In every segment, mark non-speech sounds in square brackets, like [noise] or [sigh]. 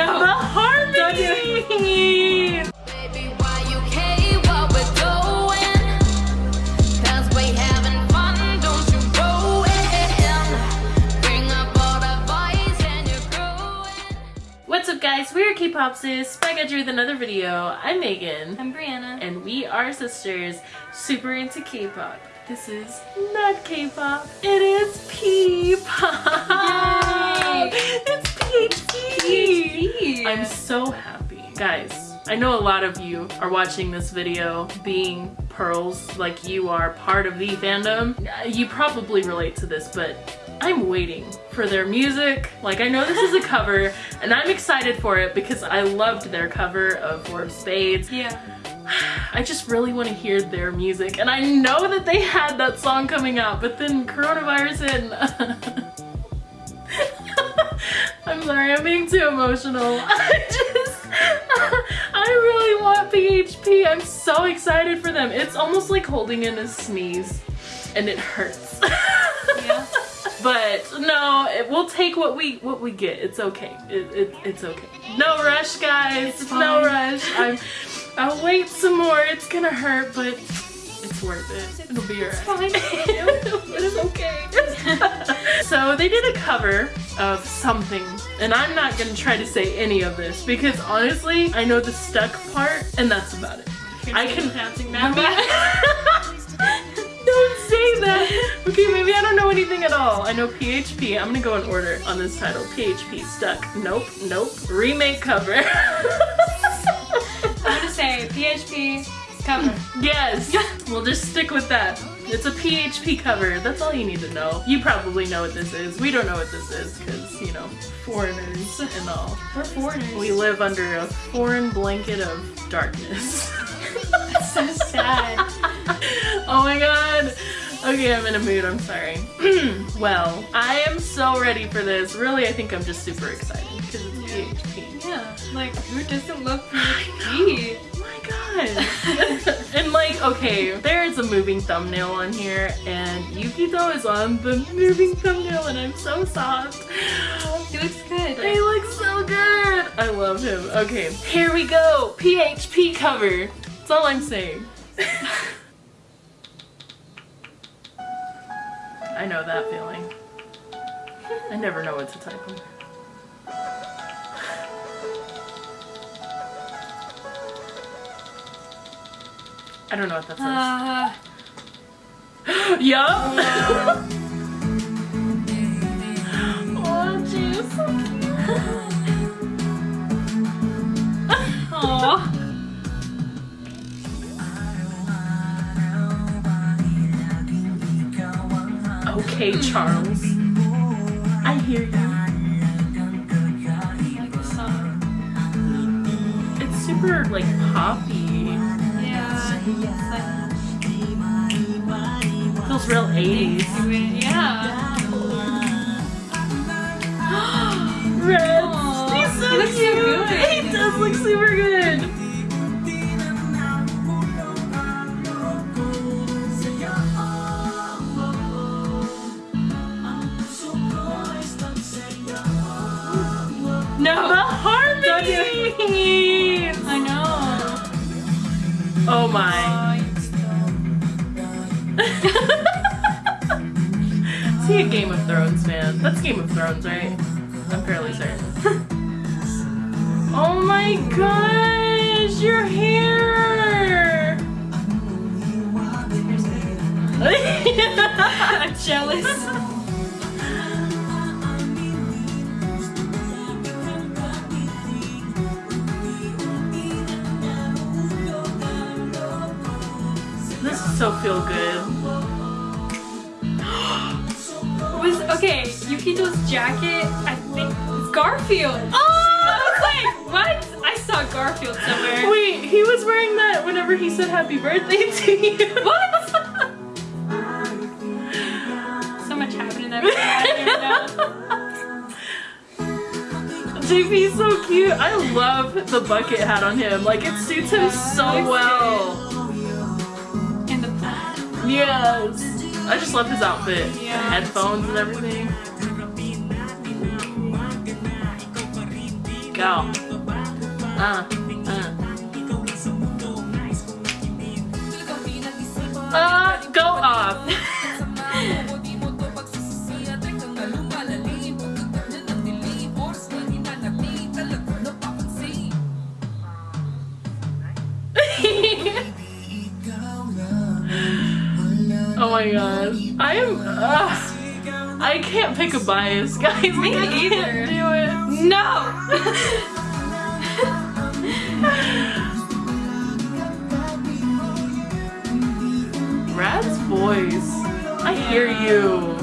No. The harmony. Baby, why you care what we're doing? 'Cause we having fun, don't you ruin. Bring up all the boys and you're growing. What's up guys? We're K-Pop Sis, back at you with another video. I'm Megan. I'm Brianna. and we are sisters super into K-pop. This is not K-pop, it is P-pop! [laughs] Yay! It's PHP! PHP. I'm so happy. Guys, I know a lot of you are watching this video being pearls like you are part of the fandom. Uh, you probably relate to this, but I'm waiting for their music. Like I know this is a [laughs] cover and I'm excited for it because I loved their cover of Four of Spades. Yeah. [sighs] I just really want to hear their music and I know that they had that song coming out but then coronavirus and [laughs] I'm sorry I'm being too emotional. [laughs] I just I really want PHP I'm so excited for them. It's almost like holding in a sneeze and it hurts. Yeah. [laughs] but no it, we'll take what we what we get. It's okay. It, it, it's okay. No rush guys. It's no rush. I'm I'll wait some more. It's gonna hurt but it's worth it. It'll be alright. fine. [laughs] it's okay. So they did a cover of something and I'm not gonna try to say any of this because honestly I know the stuck part and that's about it I can pronouncing [laughs] don't say that. Okay, maybe I don't know anything at all. I know PHP. I'm gonna go in order on this title. PHP stuck. Nope, nope. Remake cover. [laughs] I'm gonna say PHP cover. yes, we'll just stick with that. It's a PHP cover. That's all you need to know. You probably know what this is. We don't know what this is because, you know, foreigners and all. We're foreigners. We live under a foreign blanket of darkness. That's so sad. [laughs] oh my god. Okay, I'm in a mood, I'm sorry. [clears throat] well, I am so ready for this. Really, I think I'm just super excited because it's PHP. Yeah. Like, who doesn't love PHP? Oh my god. [laughs] and like, okay, there's a moving thumbnail on here and Yukito is on the moving thumbnail and I'm so soft. He looks good. He looks so good. I love him. Okay, here we go. PHP cover. That's all I'm saying. [laughs] I know that feeling. I never know what to type on. I don't know what that says. Uh, [gasps] yup. [laughs] oh, jeez. [laughs] aw. Okay, Charles. I hear you. I like. It's super like poppy. Feels real 80s. like, yeah. [gasps] Red. He's so he so cute. good. He does look super good. No. The harmony. [laughs] I know. Oh my. [laughs] Is he a Game of Thrones fan? That's Game of Thrones, right? I'm fairly certain. [laughs] oh my gosh, your hair! [laughs] I'm jealous. So feel good. [gasps] was okay. Yukito's jacket. I think it's Garfield. Oh! I was like, what? I saw Garfield somewhere. Wait, he was wearing that whenever he said happy birthday to you. [laughs] What? so much happened in that [laughs] video. JP's so cute. I love the bucket hat on him. Like it suits him so well. In the plaid. Yes. I just love his outfit. The headphones and everything. go. Uh, uh. Uh, my god. I am. Uh, I can't pick a bias, [laughs] guys. Me I can't either. do it. No! [laughs] Rad's voice. I hear you.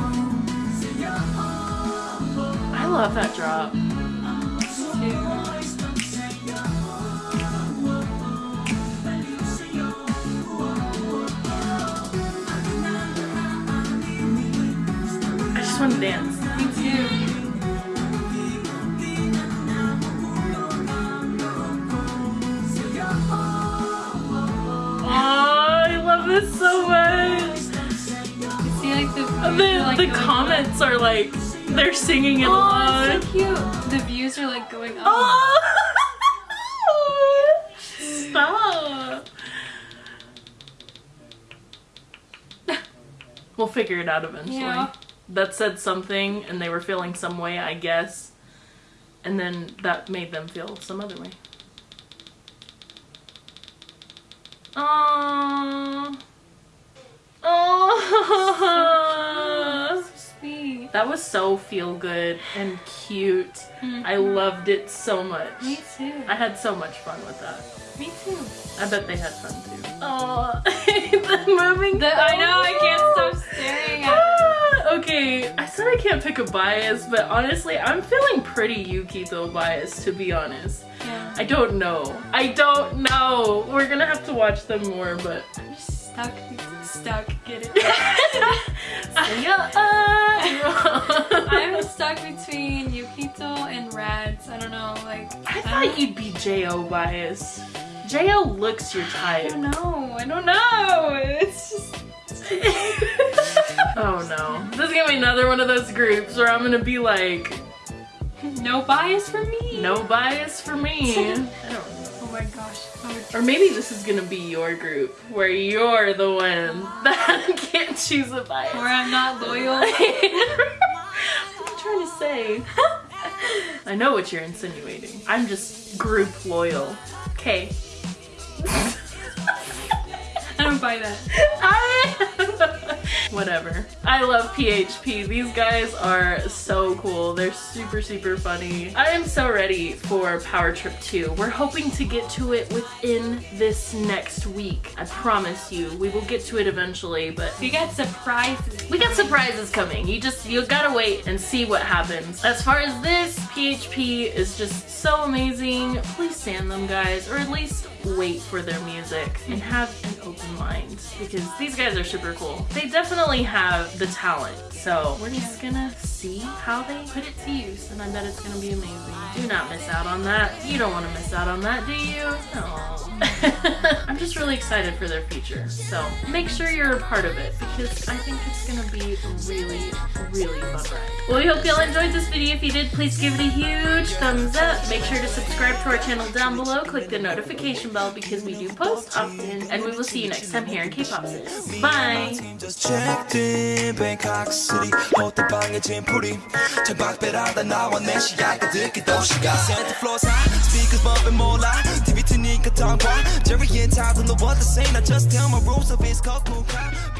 I love that drop. Just want to dance. Me too. I love this so much. See like the The, like, the comments are like, they're singing it. Oh, along. so cute. The views are like going up. Oh! [laughs] Stop. We'll figure it out eventually. Yeah. That said something and they were feeling some way, I guess. And then that made them feel some other way. Aww. Aww. Sweet. That was so feel good and cute. I loved it so much. Mm-hmm. Me too. I had so much fun with that. Me too. I bet they had fun too. Oh, [laughs] the moving. The, I know, I okay, I said I can't pick a bias, but honestly, I'm feeling pretty Yukito bias to be honest. Yeah. I don't know. I don't know. We're gonna have to watch them more, but. I'm just stuck. Stuck. Get it? [laughs] I'm stuck between Yukito and Rads. I don't know, like. I thought you'd be Jo bias. Jo looks your type. I don't know. I don't know. It's just. [laughs] oh no. This is gonna be another one of those groups where I'm gonna be like, No bias for me. no bias for me. I don't know. Oh my gosh. Or maybe this is gonna be your group where you're the one [laughs] that can't choose a bias. Where I'm not loyal. [laughs] you trying to say? I know what you're insinuating. I'm just group loyal. Okay. I don't buy that. [laughs] Whatever. I love PHP. These guys are so cool. They're super, super funny. I am so ready for Power Trip 2. We're hoping to get to it within this next week. I promise you. We will get to it eventually, but We got surprises. we got surprises coming. You just, you gotta wait and see what happens. As far as this, PHP is just so amazing. Please stand them, guys, or at least wait for their music and have an open mind because these guys are super cool. They definitely have the talent. So we're just gonna see how they put it to use and I bet it's gonna be amazing. Do not miss out on that. You don't want to miss out on that, do you? No. [laughs] I'm just really excited for their future. So make sure you're a part of it because I think it's gonna be really, really fun ride. Well, we hope y'all enjoyed this video. If you did, please give it a huge thumbs up. Make sure to subscribe to our channel down below. Click the notification bell because we do post often. And we will see you next time here in K-Pop Sis. Bye! team just checked in Bangkok City 호텔방에 짐풀이 창밖배라다 나와 내 시야가 듣기 도시가 Santa floor side speakers bumping 몰라 TV 트니까 tongue Jerry and Todd don't know what to say Now just tell my rules of his cold moon crowd